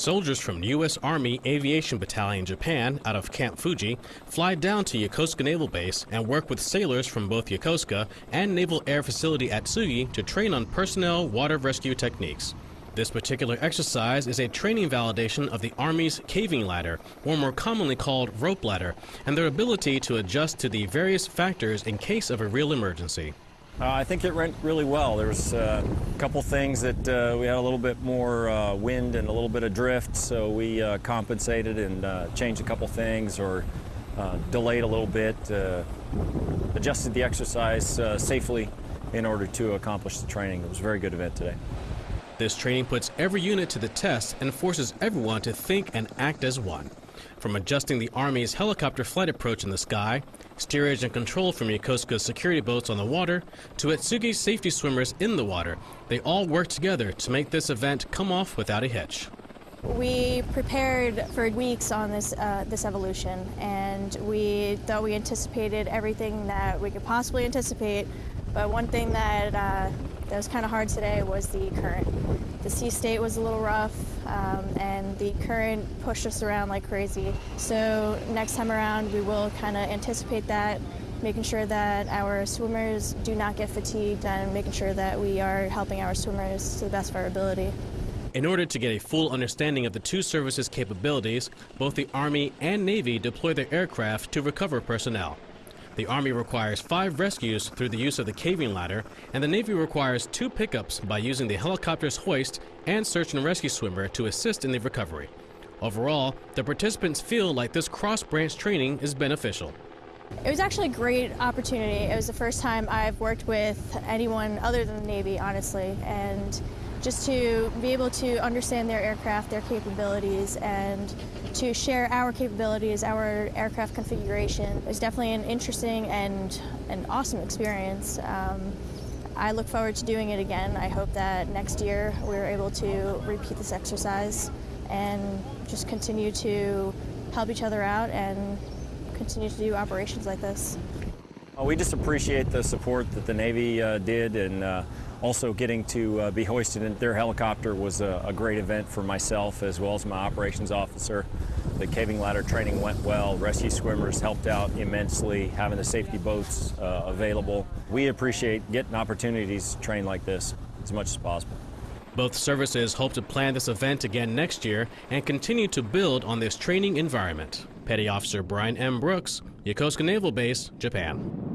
Soldiers from U.S. Army Aviation Battalion Japan out of Camp Fuji fly down to Yokosuka Naval Base and work with sailors from both Yokosuka and Naval Air Facility Atsugi to train on personnel water rescue techniques. This particular exercise is a training validation of the Army's caving ladder, or more commonly called rope ladder, and their ability to adjust to the various factors in case of a real emergency. Uh, I think it went really well. There was uh, a couple things that uh, we had a little bit more uh, wind and a little bit of drift, so we uh, compensated and uh, changed a couple things or delayed a little bit, adjusted the exercise safely in order to accomplish the training. It was a very good event today. This training puts every unit to the test and forces everyone to think and act as one. From adjusting the Army's helicopter flight approach in the sky, steerage and control from Yokosuka's security boats on the water, to Atsugi's safety swimmers in the water, they all worked together to make this event come off without a hitch. We prepared for weeks on this uh, this evolution, and we thought we anticipated everything that we could possibly anticipate. But one thing that uh, that was kind of hard today was the current. The sea state was a little rough, um, and the current pushed us around like crazy. So next time around, we will kind of anticipate that, making sure that our swimmers do not get fatigued, and making sure that we are helping our swimmers to the best of our ability. In order to get a full understanding of the two services' capabilities, both the Army and Navy deploy their aircraft to recover personnel. The Army requires five rescues through the use of the caving ladder, and the Navy requires two pickups by using the helicopter's hoist and search and rescue swimmer to assist in the recovery. Overall, the participants feel like this cross-branch training is beneficial. It was actually a great opportunity. It was the first time I've worked with anyone other than the Navy, honestly, and just to be able to understand their aircraft, their capabilities, and to share our capabilities, our aircraft configuration is definitely an interesting and an awesome experience. Um, I look forward to doing it again. I hope that next year we're able to repeat this exercise and just continue to help each other out and continue to do operations like this. We just appreciate the support that the Navy uh, did and uh, also getting to uh, be hoisted in their helicopter was a, a, great event for myself as well as my operations officer. The caving ladder training went well. Rescue swimmers helped out immensely, having the safety boats uh, available. We appreciate getting opportunities to train like this as much as possible. Both services hope to plan this event again next year and continue to build on this training environment. Petty Officer Brian M. Brooks, Yokosuka Naval Base, Japan.